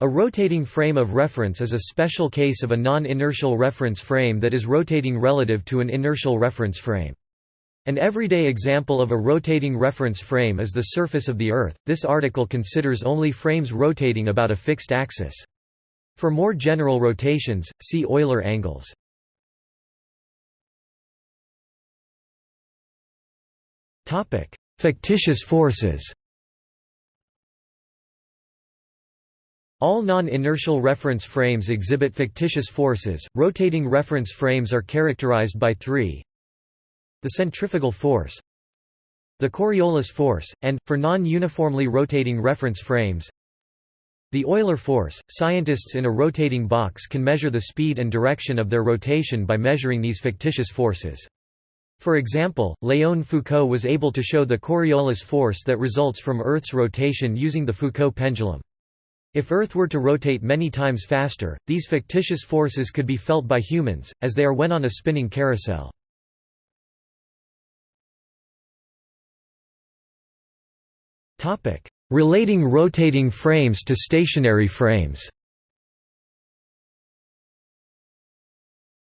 A rotating frame of reference is a special case of a non-inertial reference frame that is rotating relative to an inertial reference frame. An everyday example of a rotating reference frame is the surface of the Earth. This article considers only frames rotating about a fixed axis. For more general rotations, see Euler angles. Topic: Fictitious forces. All non-inertial reference frames exhibit fictitious forces. Rotating reference frames are characterized by three the centrifugal force, the Coriolis force, and, for non-uniformly rotating reference frames, the Euler force. Scientists in a rotating box can measure the speed and direction of their rotation by measuring these fictitious forces. For example, Léon Foucault was able to show the Coriolis force that results from Earth's rotation using the Foucault pendulum. If Earth were to rotate many times faster, these fictitious forces could be felt by humans, as they are when on a spinning carousel. Relating rotating frames to stationary frames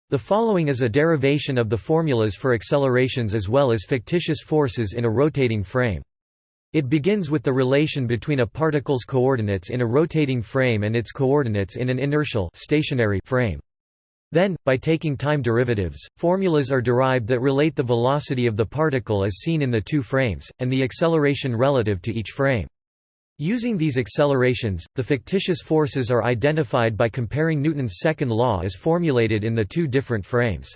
The following is a derivation of the formulas for accelerations as well as fictitious forces in a rotating frame. It begins with the relation between a particle's coordinates in a rotating frame and its coordinates in an inertial stationary frame. Then, by taking time derivatives, formulas are derived that relate the velocity of the particle as seen in the two frames, and the acceleration relative to each frame. Using these accelerations, the fictitious forces are identified by comparing Newton's second law as formulated in the two different frames.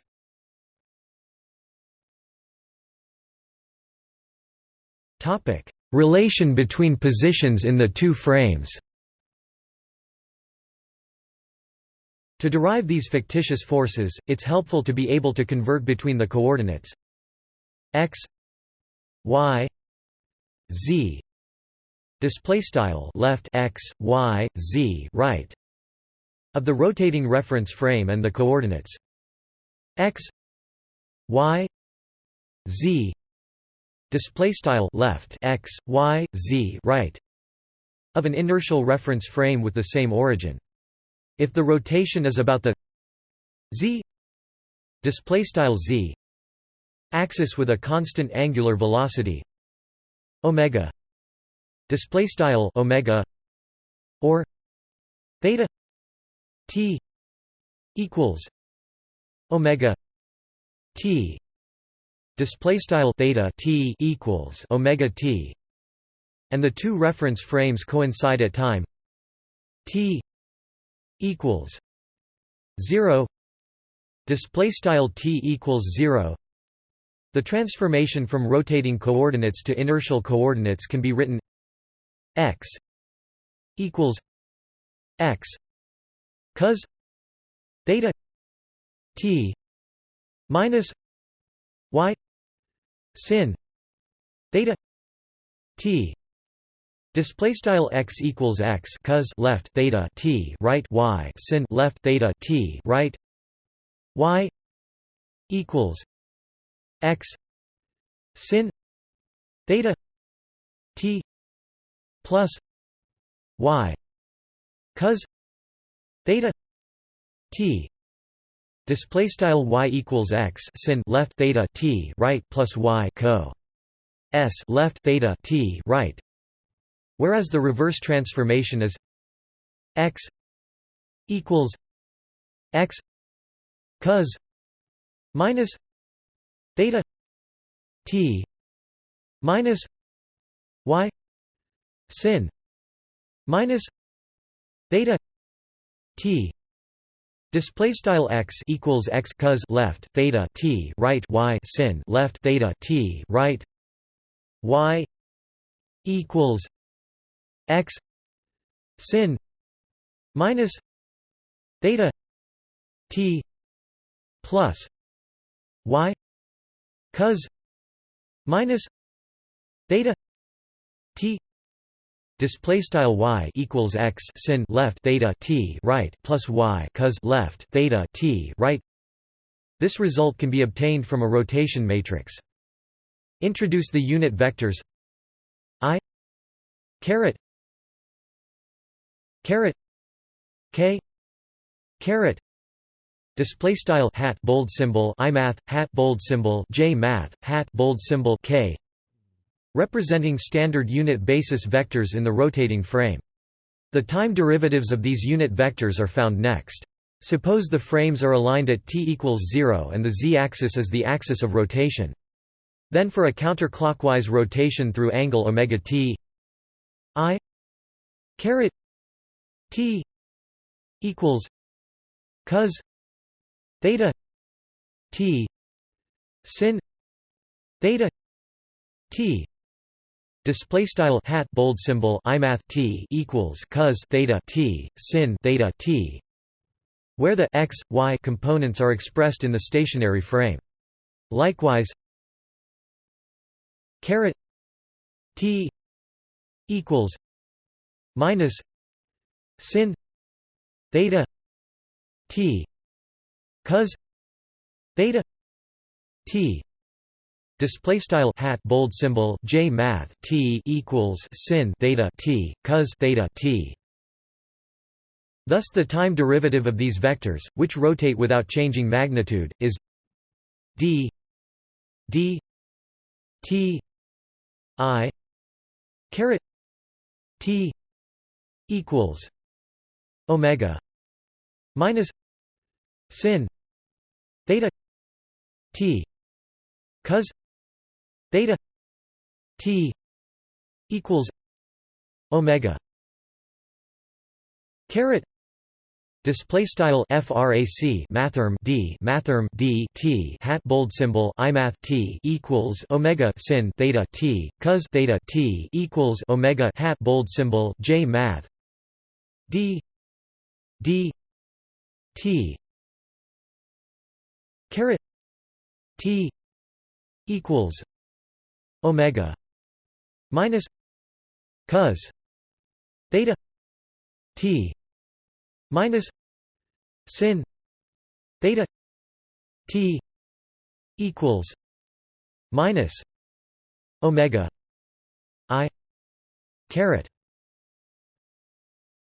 Topic: Relation between positions in the two frames. To derive these fictitious forces, it's helpful to be able to convert between the coordinates. X y z. Display style left x y z right. Of the rotating reference frame and the coordinates. X y z display style left x y z right of an inertial reference frame with the same origin. If the rotation is about the z display style z axis with a constant angular velocity omega display style omega or theta t equals omega t display style theta t equals omega t and the two reference frames coincide at time t equals 0 display style t equals 0 the transformation from rotating coordinates to inertial coordinates can be written x equals x cos theta t minus sin theta t. Display style x equals x cos left theta t right y sin left theta t right y equals x sin theta t plus y cos theta t Display style y equals x sin left theta t right plus y co. S left theta t right, whereas the reverse transformation is x equals x cos minus theta t minus y sin minus theta t Display style x equals x cos left theta t right y sin left theta t right y equals x sin minus theta t plus y cos minus theta t Display style y equals x sin left theta t right plus y cos left theta t right. This result can be obtained from a rotation matrix. Introduce the unit vectors i caret caret k caret display style hat bold symbol i math hat bold symbol j math hat bold symbol k representing standard unit basis vectors in the rotating frame. The time derivatives of these unit vectors are found next. Suppose the frames are aligned at t equals 0 and the z-axis is the axis of rotation. Then for a counterclockwise rotation through angle omega t i caret t equals cos theta t sin theta t display style hat bold symbol imath t equals cos theta t sin theta t. Where the x y components are expressed in the stationary frame. Likewise caret t equals minus sin theta t cos theta t display style hat bold symbol j math t equals sin theta t cos theta t. Thus the time derivative of these vectors which rotate without changing magnitude is d d t i caret t equals omega minus sin theta t cos theta t equals omega caret Display style frac mathrm d mathrm d t hat bold symbol imath t equals omega sin theta t cos theta t equals omega hat bold symbol j math d d t caret t equals omega minus cos theta t minus sin theta t equals minus omega i caret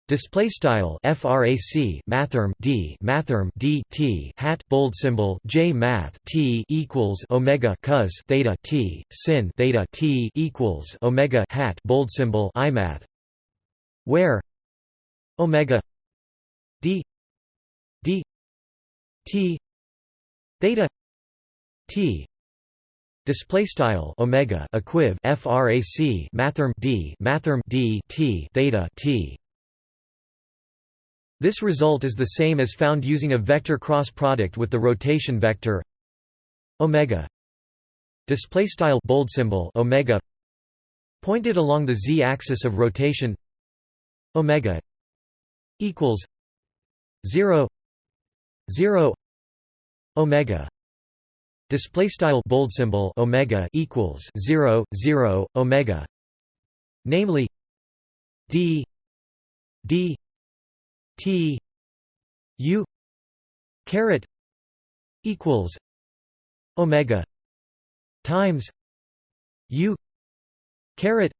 Display style frac mathrm d mathrm d t hat bold symbol j math t equals omega cos theta t sin theta t equals omega hat bold symbol i math. Where? Omega d d t theta t display style omega equiv frac mathrm d mathrm d t theta t this result is the same as found using a vector cross product with the rotation vector omega. Display style bold symbol omega. Pointed along the z-axis of rotation omega equals 0 0 omega. Display style bold symbol omega equals 0 0 omega. Namely d d t u caret equals omega times u caret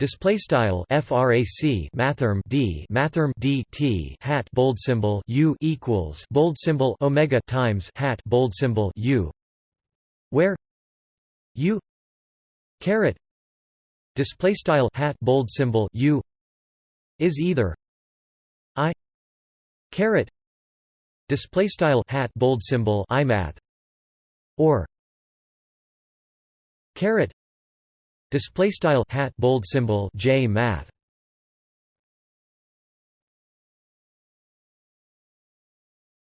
Display style frac mathrm d mathrm d t hat bold symbol u equals bold symbol omega times hat bold symbol u, where u caret display style hat bold symbol u is either i caret display style hat bold symbol i math or caret Display style hat bold symbol J math.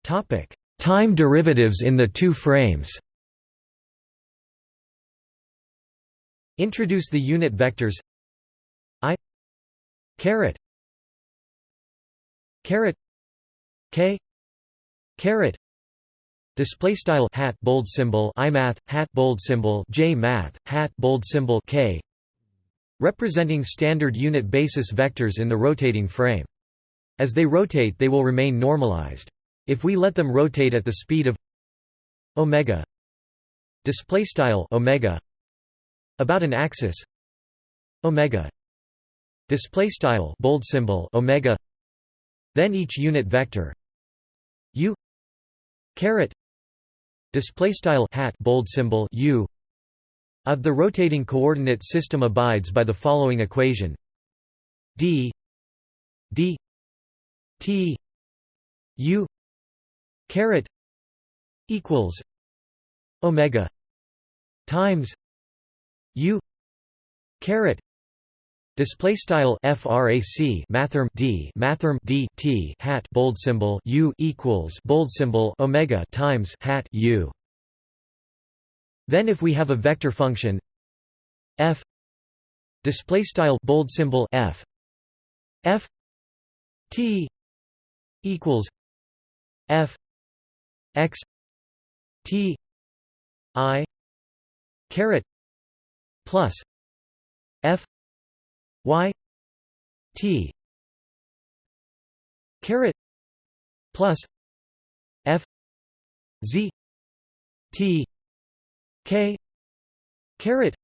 Topic: Time derivatives in the two frames. Introduce the unit vectors i caret caret k caret Display style hat bold symbol imath hat bold symbol j math hat bold symbol k representing standard unit basis vectors in the rotating frame. As they rotate, they will remain normalized. If we let them rotate at the speed of omega display style omega about an axis omega display style bold symbol omega Then each unit vector u caret display style hat bold symbol u of the rotating coordinate system abides by the following equation. D d t u caret equals omega times u caret Display style frac mathrm d mathrm d t hat bold symbol u equals bold symbol omega times hat u. Then if we have a vector function f display style bold symbol f f t equals f x t i caret plus f y t caret plus f z t k caret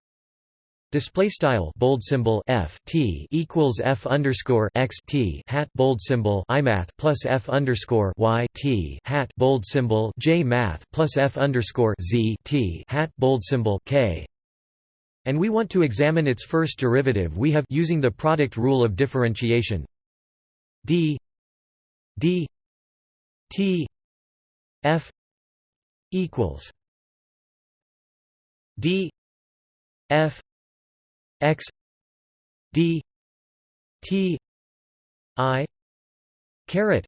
Display style bold symbol f t equals f underscore x t hat bold symbol i math plus f underscore y t hat bold symbol j math plus f underscore z t hat bold symbol k and we want to examine its first derivative we have using the product rule of differentiation. D d t f equals d f x d t i caret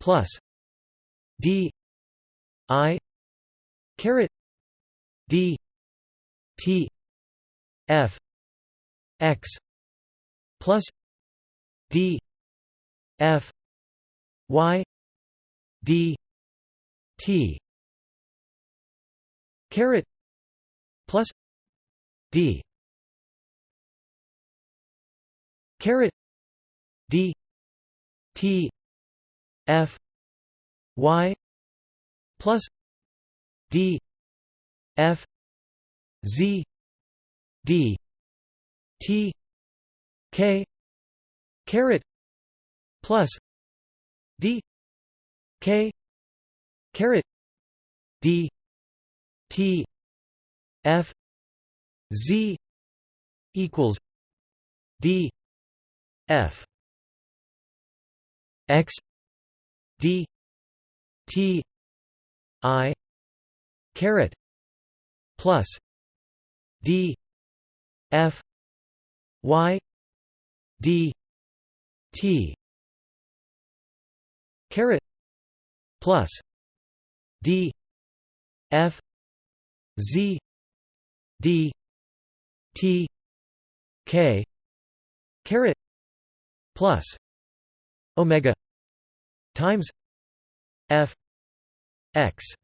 plus d i caret d t f x plus d f y d t caret plus d caret d t f y plus d f z d t k caret plus d k caret d t f z equals d f x d t i caret plus d f y d t caret plus d f z d t k caret plus omega times f x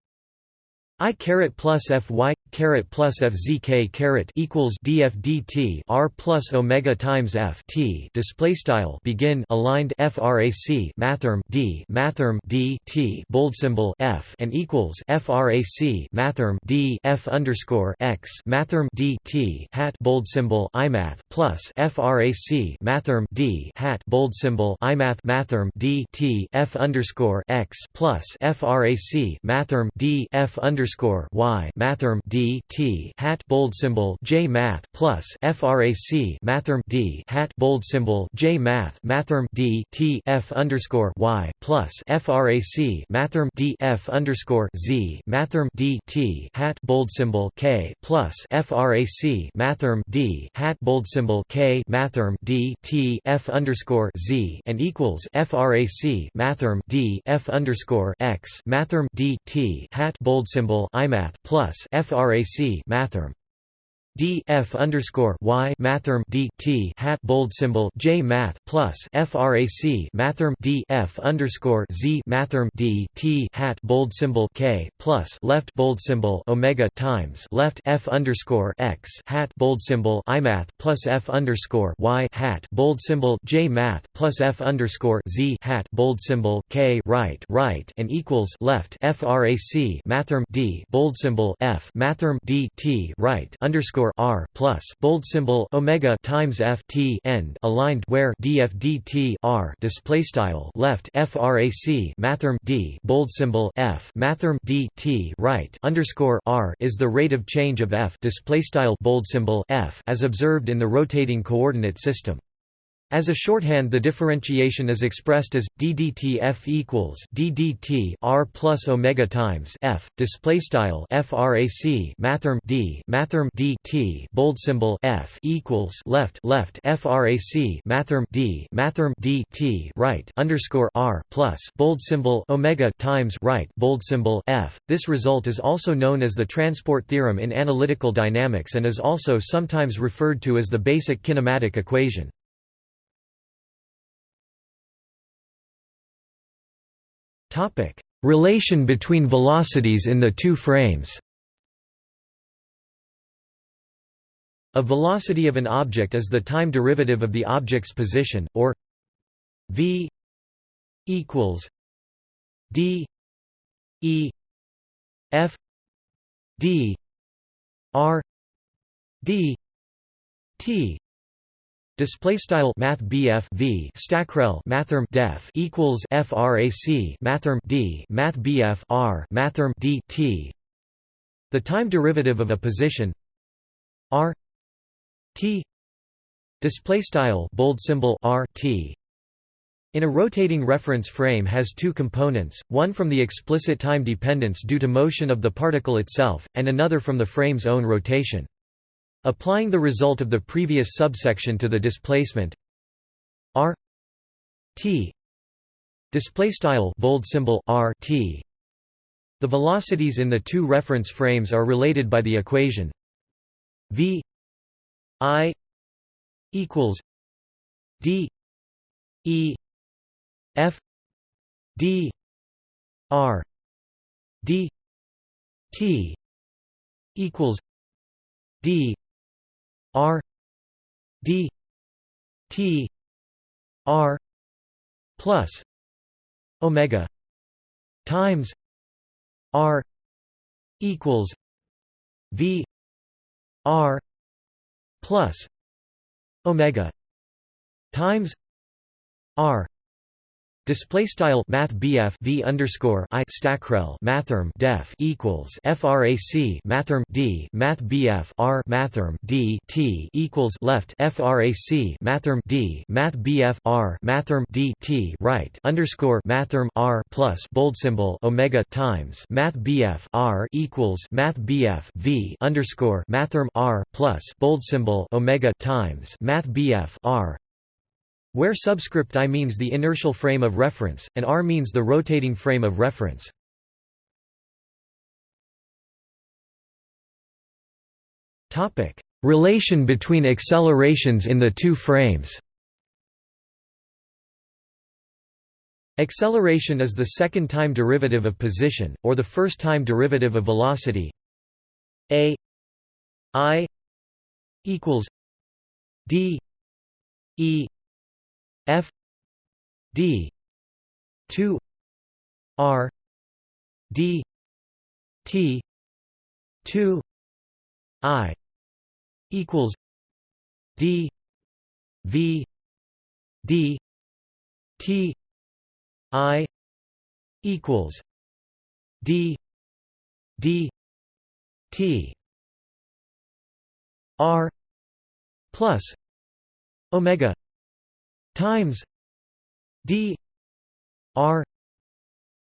i caret plus f y caret plus f z k caret equals df dt r plus omega times f t. Display style begin aligned frac mathrm d mathrm d t bold symbol f and equals frac mathrm d f underscore x mathrm d t hat bold symbol imath plus frac mathrm d hat bold symbol imath mathrm d t f underscore x plus frac mathrm d f underscore underscore y mathrm d t hat bold symbol j math plus frac mathrm d hat bold symbol j math mathrm d t f underscore y plus frac mathrm d f underscore z mathrm d t hat bold symbol k plus frac mathrm d hat bold symbol k mathrm d t f underscore z and equals frac mathrm d f underscore x mathrm d t hat bold symbol plus frac mathrm d f underscore y mathrm d t hat bold symbol j math plus frac mathrm d f underscore z mathrm d t hat bold symbol k plus left bold symbol omega times left f underscore x hat bold symbol i math plus f underscore y hat bold symbol j math plus f underscore z hat bold symbol k right right and equals left frac mathrm d bold symbol f mathrm d t right underscore r plus bold symbol omega times f t end aligned where df dt r display style left frac mathrm d bold symbol f mathrm d t right underscore r is the rate of change of f display style bold symbol f as observed in the rotating coordinate system. As a shorthand the differentiation is expressed as d dt f equals d dt r plus omega times f display style frac mathrm d mathrm d t bold symbol f equals left left frac mathrm d mathrm d t right underscore r plus bold symbol omega times right bold symbol f. This result is also known as the transport theorem in analytical dynamics and is also sometimes referred to as the basic kinematic equation. Topic: Relation between velocities in the two frames. A velocity of an object is the time derivative of the object's position, or v equals d e f d r d t Display style Math BF V Stackrel Mathrm Def equals FRAC Mathrm D Math BF R Mathrm D T. The time derivative of a position R T. Display style bold symbol R T. In a rotating reference frame has two components, one from the explicit time dependence due to motion of the particle itself, and another from the frame's own rotation. Applying the result of the previous subsection to the displacement. R t display style bold symbol r t. The velocities in the two reference frames are related by the equation v i equals d e f d r d t equals d R D T R plus Omega times R equals V R plus Omega times R Display style Math BF V underscore I Stackrel Mathrm Def equals FRAC Mathrm D Math BF R Mathrm D T equals left FRAC Mathrm D Math BF R Mathrm D T right underscore Mathrm R plus bold symbol Omega times Math BF R equals Math BF V underscore Mathrm R plus bold symbol Omega times Math BF R where subscript i means the inertial frame of reference, and r means the rotating frame of reference. Relation between accelerations in the two frames. Acceleration is the second time derivative of position, or the first time derivative of velocity. A i equals d e F D two R D T two I equals D V D T I equals D D T R plus Omega times d r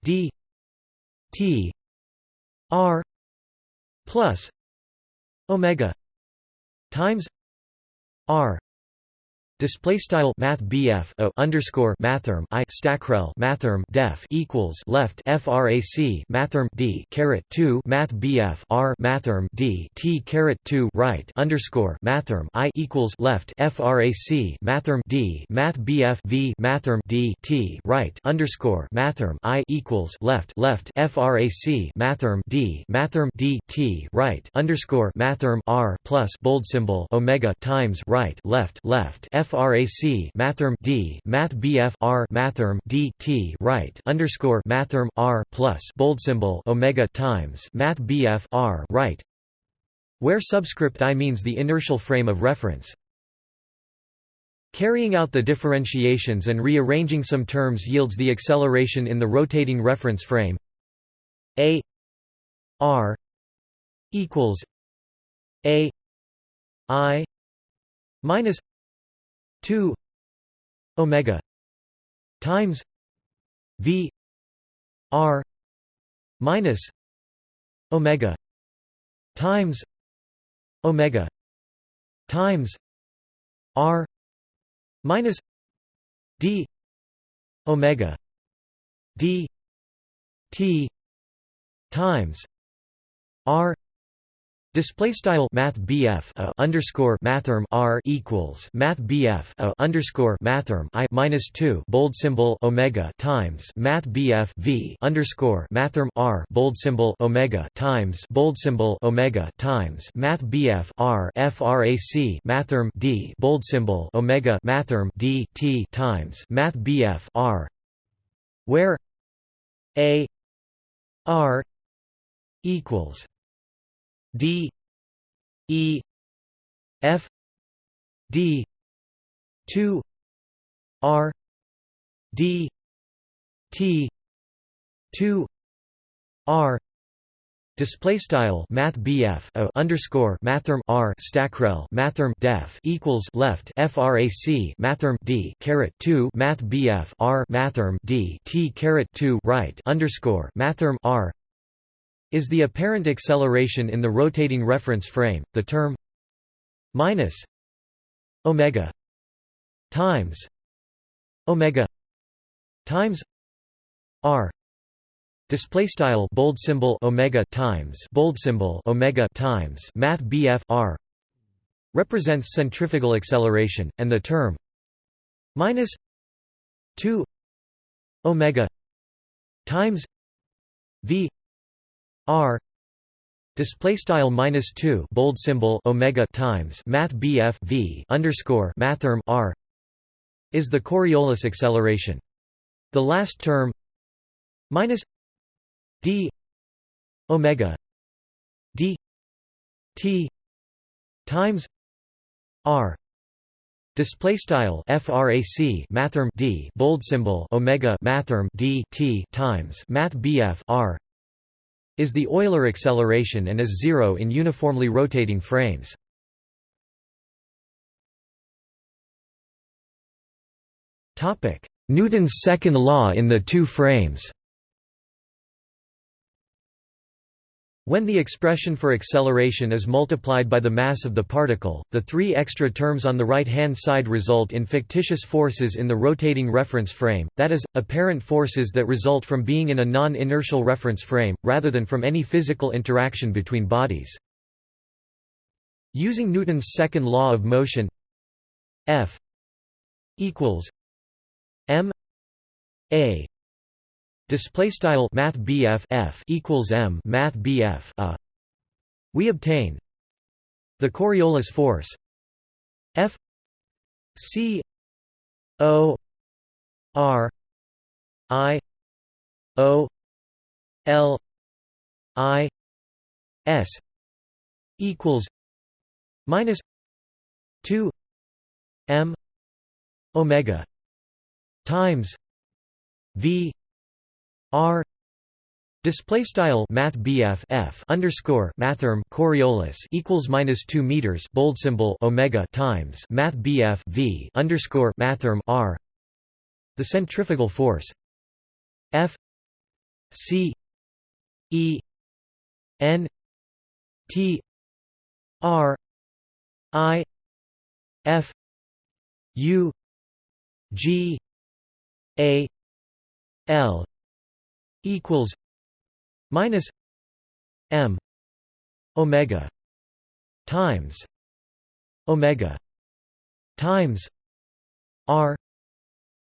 d t r plus omega times r Display style Math BF o underscore Mathrm I Stackrel Mathrm Def equals left FRAC Mathrm D caret two Math BF R Mathrm D T caret two right underscore Mathrm I equals left FRAC Mathrm D Math BF V Mathrm D T right underscore Mathrm I equals left left FRAC Mathrm D Mathrm D T right underscore Mathrm R plus bold symbol Omega times right left left F frac mathrm d math bf r mathrm d t right underscore mathrm r plus bold symbol omega times math bf r right where subscript i means the inertial frame of reference. Carrying out the differentiations and rearranging some terms yields the acceleration in the rotating reference frame a r equals a i minus 2 omega times v r minus omega times omega times r minus d omega d t times r Display style Math BF a underscore mathrm R equals Math BF a underscore mathrm I minus two bold symbol Omega times Math BF V underscore mathrm R bold symbol Omega times bold symbol Omega times Math BF R FRAC mathrm D bold symbol Omega mathrm D T times Math BF R where A R equals D E F D two R D T two R. Display style Math BF o underscore Mathrm R stackrel Mathrm def equals left FRAC Mathrm D caret two Math BF R Mathrm D T caret two right underscore Mathrm R is the apparent acceleration in the rotating reference frame, the term minus omega times omega times r. Display style bold symbol omega times bold symbol omega times math bf r represents centrifugal acceleration and the term minus 2 omega times v r. Display style minus 2 bold symbol omega times math bf v underscore mathrm r is the coriolis acceleration. The last term minus d omega d t times r. Display style frac mathrm d bold symbol omega mathrm d t times math bf r is the Euler acceleration and is zero in uniformly rotating frames. Newton's second law in the two frames When the expression for acceleration is multiplied by the mass of the particle, the three extra terms on the right-hand side result in fictitious forces in the rotating reference frame, that is, apparent forces that result from being in a non-inertial reference frame, rather than from any physical interaction between bodies. Using Newton's second law of motion F equals m a Display style Math F equals M Math BF a. We obtain the Coriolis force F C O R I O L I S equals minus two M Omega times V R Display style Math F underscore Mathrm Coriolis equals minus two meters bold symbol Omega times Math V underscore Mathrm R the centrifugal force F C E N T R I F U G A L equals minus m omega times omega times r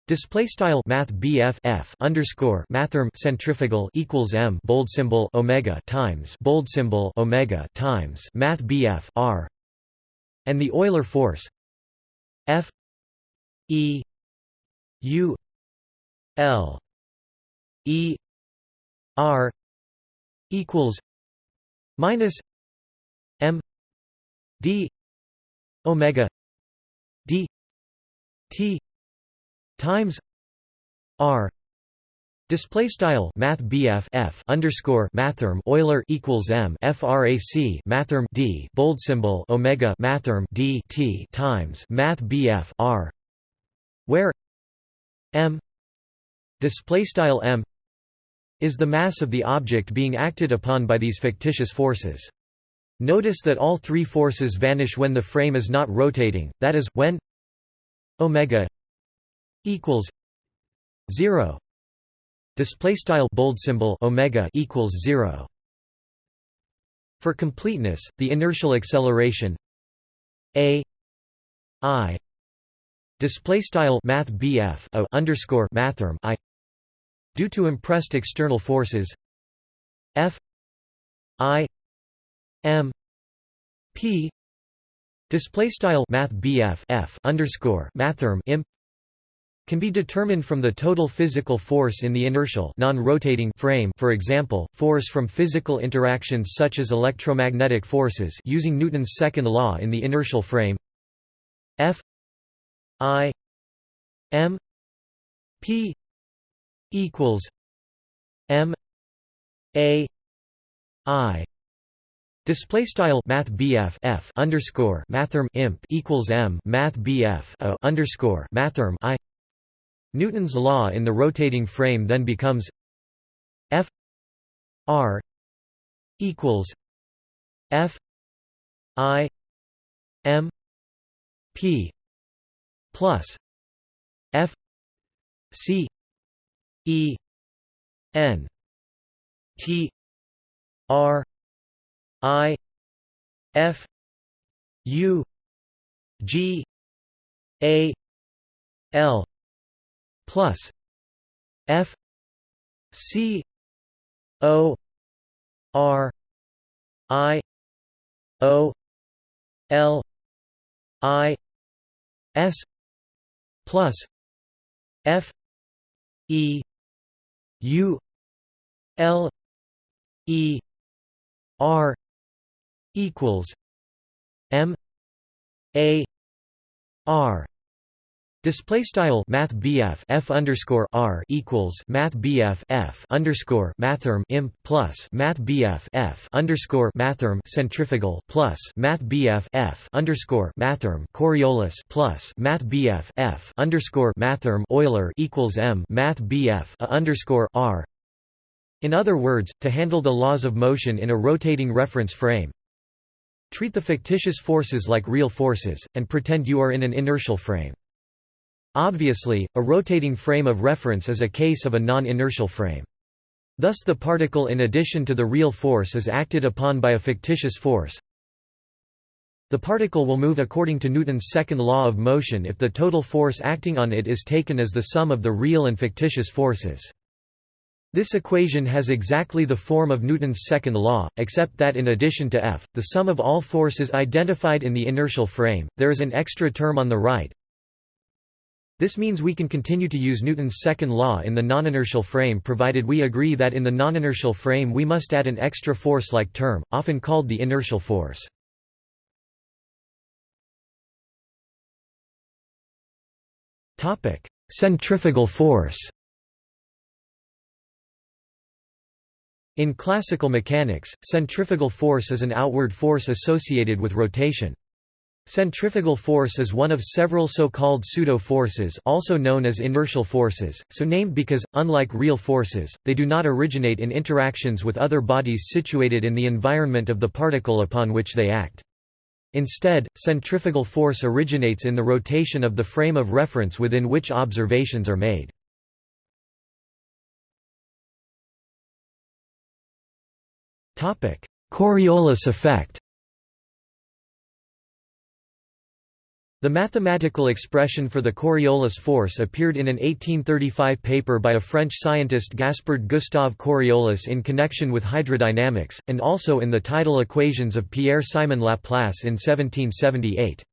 Display style Math BF underscore Mathrm centrifugal equals M bold symbol Omega times bold symbol Omega times Math BF R and the Euler force F E U L E R equals minus M d omega d t times r. Display style Math F underscore Mathrm Euler equals M FRAC Mathrm D bold symbol Omega Mathrm D T times Math R where M display style M is the mass of the object being acted upon by these fictitious forces. Notice that all three forces vanish when the frame is not rotating, that is, when omega equals 0 display style bold symbol omega equals 0 for completeness the inertial acceleration a i. Display style math bf a underscore mathrm i due to impressed external forces. F. I. M. P. Display style math underscore mathrm imp can be determined from the total physical force in the inertial non-rotating frame for example, force from physical interactions such as electromagnetic forces using Newton's second law in the inertial frame. F. I. M. P equals M A I. Display style Math F underscore Mathrm imp equals M Math BF a underscore Mathrm I. Newton's law in the rotating frame then becomes F R equals F I M P plus F C E N T R I F U G A L plus F C O R I O L I S plus F E U L E R equals M A R Display style Math F underscore R equals Math F underscore Mathrm imp plus Math F underscore Mathrm centrifugal plus Math F underscore Mathrm Coriolis plus Math F underscore Mathrm Euler equals M Math BF underscore R. In other words, to handle the laws of motion in a rotating reference frame, treat the fictitious forces like real forces, and pretend you are in an inertial frame. Obviously, a rotating frame of reference is a case of a non-inertial frame. Thus the particle in addition to the real force is acted upon by a fictitious force. The particle will move according to Newton's second law of motion if the total force acting on it is taken as the sum of the real and fictitious forces. This equation has exactly the form of Newton's second law, except that in addition to F, the sum of all forces identified in the inertial frame, there is an extra term on the right, this means we can continue to use Newton's second law in the non-inertial frame provided we agree that in the non-inertial frame we must add an extra force-like term, often called the inertial force. Centrifugal force In classical mechanics, centrifugal force is an outward force associated with rotation. Centrifugal force is one of several so-called pseudo-forces also known as inertial forces, so named because, unlike real forces, they do not originate in interactions with other bodies situated in the environment of the particle upon which they act. Instead, centrifugal force originates in the rotation of the frame of reference within which observations are made. Coriolis effect The mathematical expression for the Coriolis force appeared in an 1835 paper by a French scientist Gaspard Gustave Coriolis in connection with hydrodynamics, and also in the tidal equations of Pierre-Simon Laplace in 1778.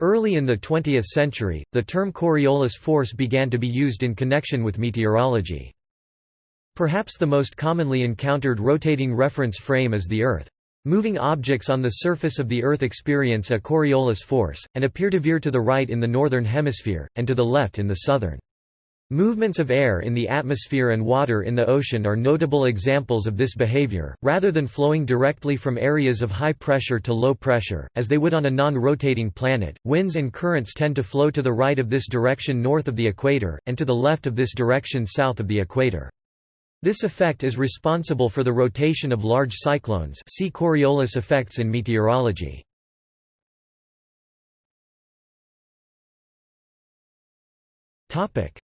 Early in the 20th century, the term Coriolis force began to be used in connection with meteorology. Perhaps the most commonly encountered rotating reference frame is the Earth. Moving objects on the surface of the Earth experience a Coriolis force, and appear to veer to the right in the northern hemisphere, and to the left in the southern. Movements of air in the atmosphere and water in the ocean are notable examples of this behavior, rather than flowing directly from areas of high pressure to low pressure, as they would on a non-rotating planet. Winds and currents tend to flow to the right of this direction north of the equator, and to the left of this direction south of the equator. This effect is responsible for the rotation of large cyclones see Coriolis effects in meteorology.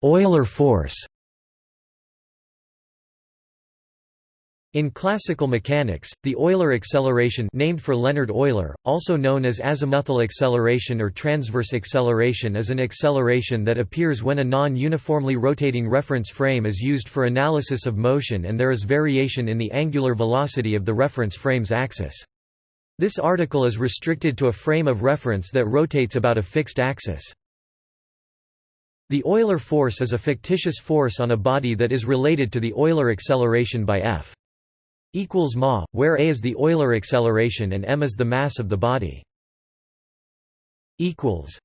Euler force In classical mechanics, the Euler acceleration named for Leonhard Euler, also known as azimuthal acceleration or transverse acceleration is an acceleration that appears when a non-uniformly rotating reference frame is used for analysis of motion and there is variation in the angular velocity of the reference frame's axis. This article is restricted to a frame of reference that rotates about a fixed axis. The Euler force is a fictitious force on a body that is related to the Euler acceleration by f equals ma, where a is the Euler acceleration and m is the mass of the body. equals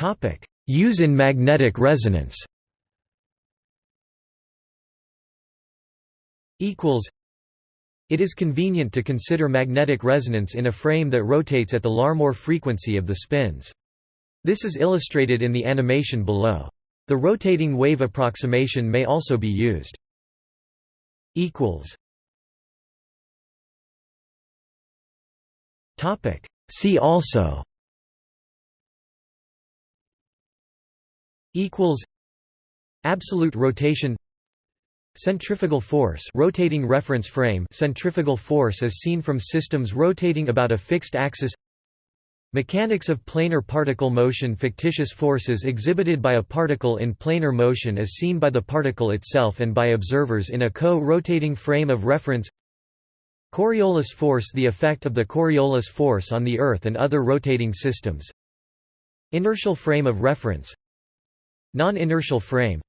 Topic: Use in magnetic resonance. Equals It is convenient to consider magnetic resonance in a frame that rotates at the Larmor frequency of the spins. This is illustrated in the animation below. The rotating wave approximation may also be used. See also. Equals. Absolute rotation. Centrifugal force rotating reference frame centrifugal force as seen from systems rotating about a fixed axis Mechanics of planar particle motion Fictitious forces exhibited by a particle in planar motion as seen by the particle itself and by observers in a co-rotating frame of reference. Coriolis force The effect of the Coriolis force on the Earth and other rotating systems. Inertial frame of reference. Non-inertial frame.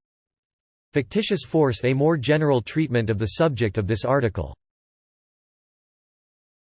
Fictitious force A more general treatment of the subject of this article